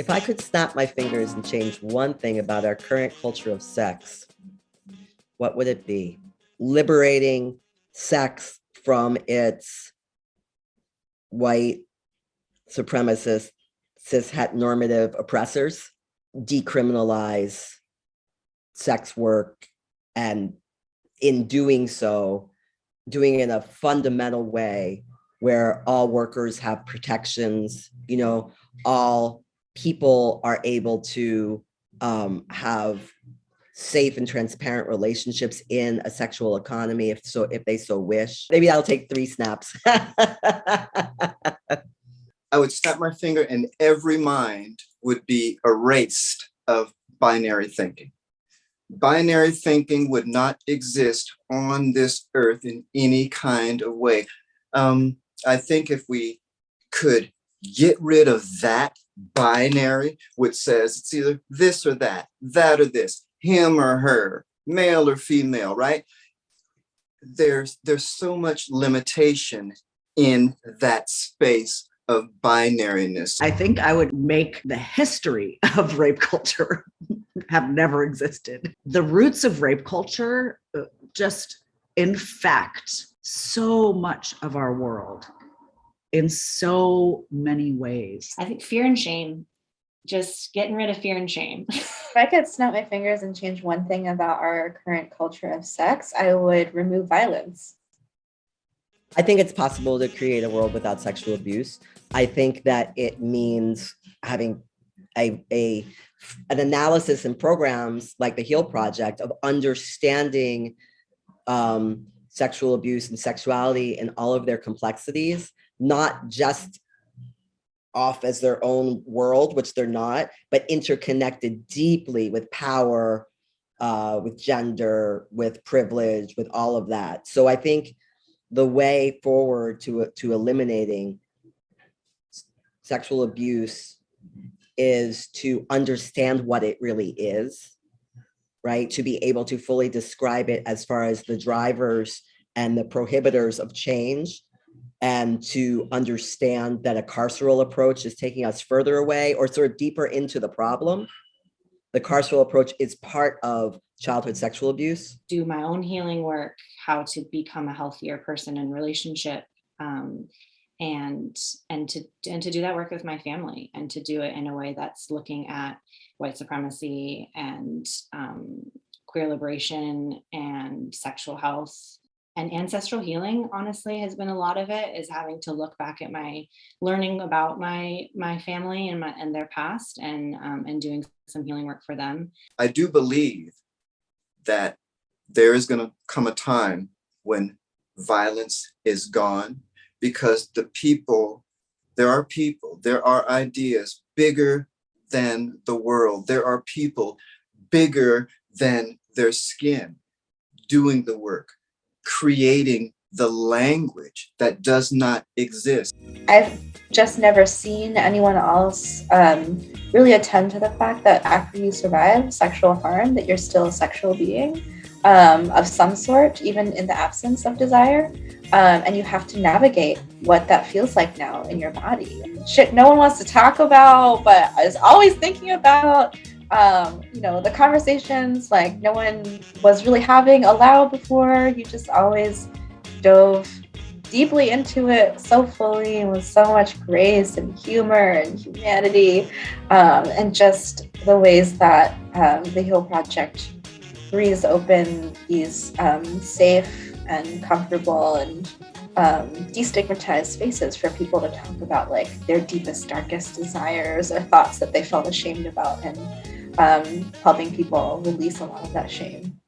If I could snap my fingers and change one thing about our current culture of sex, what would it be? Liberating sex from its white supremacist, cis het normative oppressors, decriminalize sex work, and in doing so, doing it in a fundamental way where all workers have protections, you know, all people are able to um, have safe and transparent relationships in a sexual economy if so if they so wish. Maybe i'll take three snaps. I would snap my finger and every mind would be erased of binary thinking. Binary thinking would not exist on this earth in any kind of way. Um, i think if we could get rid of that binary, which says it's either this or that, that or this, him or her, male or female, right? There's, there's so much limitation in that space of binariness. I think I would make the history of rape culture have never existed. The roots of rape culture uh, just infect so much of our world in so many ways. I think fear and shame, just getting rid of fear and shame. if I could snap my fingers and change one thing about our current culture of sex, I would remove violence. I think it's possible to create a world without sexual abuse. I think that it means having a, a an analysis and programs like the HEAL Project of understanding um, sexual abuse and sexuality and all of their complexities not just off as their own world, which they're not, but interconnected deeply with power, uh, with gender, with privilege, with all of that. So I think the way forward to, to eliminating sexual abuse is to understand what it really is, right? To be able to fully describe it as far as the drivers and the prohibitors of change and to understand that a carceral approach is taking us further away or sort of deeper into the problem. The carceral approach is part of childhood sexual abuse. Do my own healing work, how to become a healthier person in relationship, um, and and to and to do that work with my family and to do it in a way that's looking at white supremacy and um, queer liberation and sexual health and ancestral healing honestly has been a lot of it is having to look back at my learning about my my family and my and their past and um, and doing some healing work for them. I do believe that there is going to come a time when violence is gone because the people there are people there are ideas bigger than the world. There are people bigger than their skin doing the work creating the language that does not exist. I've just never seen anyone else um, really attend to the fact that after you survive sexual harm, that you're still a sexual being um, of some sort, even in the absence of desire. Um, and you have to navigate what that feels like now in your body. Shit no one wants to talk about, but is always thinking about um, you know, the conversations like no one was really having aloud before. You just always dove deeply into it so fully and with so much grace and humor and humanity um, and just the ways that um, the HEAL Project breathes open these um, safe and comfortable and um, destigmatized spaces for people to talk about like their deepest, darkest desires or thoughts that they felt ashamed about and um, helping people release a lot of that shame.